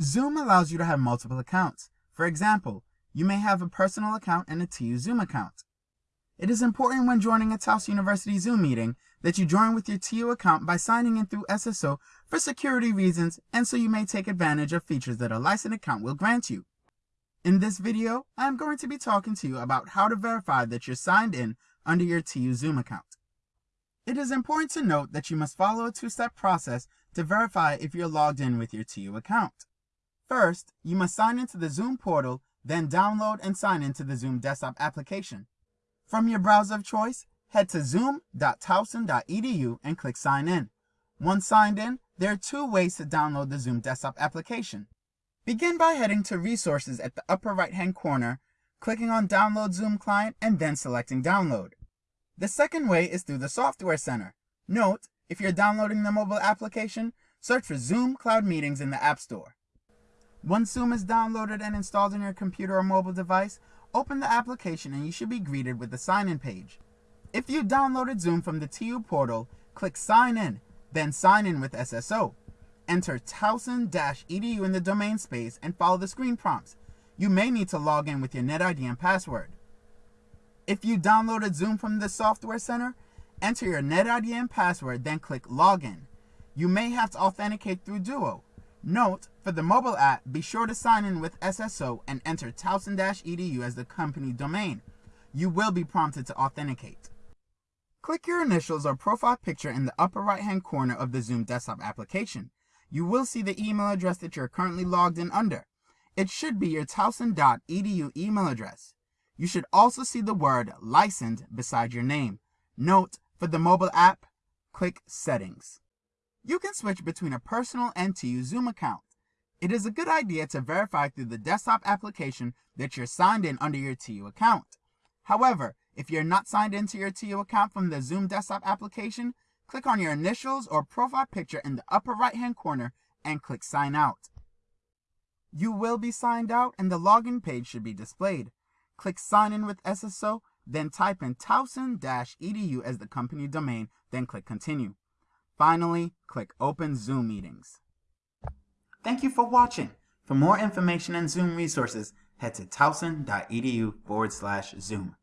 Zoom allows you to have multiple accounts. For example, you may have a personal account and a TU Zoom account. It is important when joining a Towson University Zoom meeting that you join with your TU account by signing in through SSO for security reasons and so you may take advantage of features that a licensed account will grant you. In this video, I am going to be talking to you about how to verify that you're signed in under your TU Zoom account. It is important to note that you must follow a two-step process to verify if you're logged in with your TU account. First, you must sign into the Zoom portal, then download and sign into the Zoom desktop application. From your browser of choice, head to zoom.towson.edu and click Sign In. Once signed in, there are two ways to download the Zoom desktop application. Begin by heading to Resources at the upper right hand corner, clicking on Download Zoom Client and then selecting Download. The second way is through the Software Center. Note, if you're downloading the mobile application, search for Zoom Cloud Meetings in the App Store. Once Zoom is downloaded and installed on your computer or mobile device, open the application and you should be greeted with the sign-in page. If you downloaded Zoom from the TU portal, click Sign In, then Sign In with SSO. Enter towson-edu in the domain space and follow the screen prompts. You may need to log in with your NetID and password. If you downloaded Zoom from the Software Center, enter your NetID and password, then click Login. You may have to authenticate through Duo. Note, for the mobile app, be sure to sign in with SSO and enter towson-edu as the company domain. You will be prompted to authenticate. Click your initials or profile picture in the upper right hand corner of the Zoom desktop application. You will see the email address that you're currently logged in under. It should be your towson.edu email address. You should also see the word licensed beside your name. Note, for the mobile app, click Settings. You can switch between a personal and TU Zoom account. It is a good idea to verify through the desktop application that you're signed in under your TU account. However, if you're not signed into your TU account from the Zoom desktop application, click on your initials or profile picture in the upper right hand corner and click Sign Out. You will be signed out and the login page should be displayed. Click Sign In with SSO, then type in towson-edu as the company domain, then click Continue. Finally, click Open Zoom Meetings. Thank you for watching. For more information and Zoom resources, head to towson.edu forward slash Zoom.